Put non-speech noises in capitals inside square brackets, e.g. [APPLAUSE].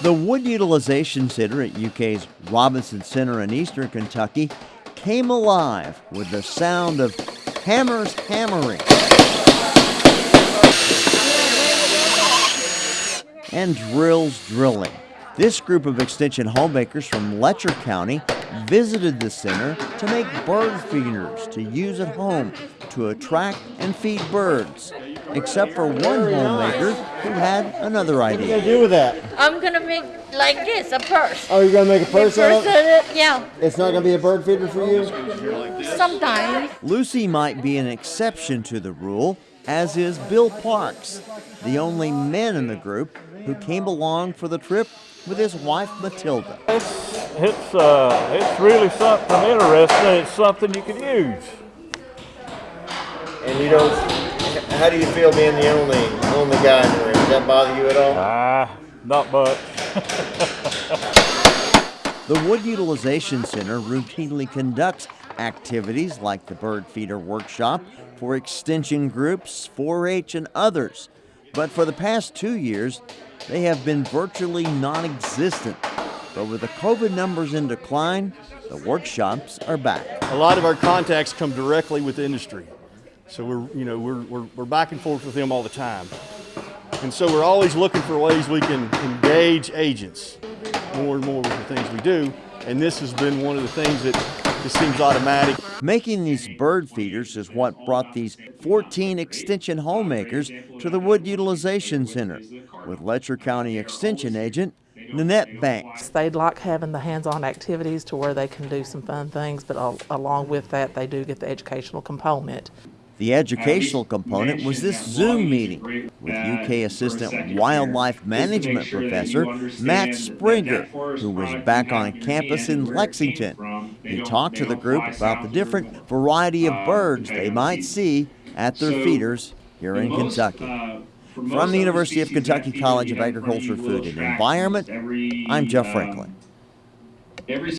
The Wood Utilization Center at UK's Robinson Center in eastern Kentucky came alive with the sound of hammers hammering and drills drilling. This group of extension homemakers from Letcher County visited the center to make bird feeders to use at home to attract and feed birds, except for one homemaker who had another idea. What are you gonna do with that? I'm gonna make like this, a purse. Oh, you're gonna make a purse, A purse out of it? it? Yeah, It's not gonna be a bird feeder for you? sometimes. Lucy might be an exception to the rule, as is Bill Parks, the only man in the group who came along for the trip with his wife Matilda. It's it's uh it's really something interesting. It's something you can use. And you don't, how do you feel being the only, only guy in the room? Does that bother you at all? Ah, not much. [LAUGHS] The Wood Utilization Center routinely conducts activities like the bird feeder workshop for extension groups, 4 H, and others. But for the past two years, they have been virtually non existent. But with the COVID numbers in decline, the workshops are back. a lot of our contacts come directly with industry. So we're, you know, we're, we're, we're back and forth with them all the time. And so we're always looking for ways we can engage agents more and more with the things we do. And this has been one of the things that just seems automatic. Making these bird feeders is what brought these 14 extension homemakers to the Wood Utilization Center with Letcher County Extension Agent Nanette Banks. They'd like having the hands-on activities to where they can do some fun things, but al- along with that, they do get the educational component. The educational component was this Zoom meeting with UK Assistant Wildlife Management Professor Matt Springer, who was back on campus in Lexington. He talked to the group about the different variety of birds they might see at their feeders here in Kentucky. From the University of Kentucky College of Agriculture, Food and Environment, I'm Jeff Franklin. Every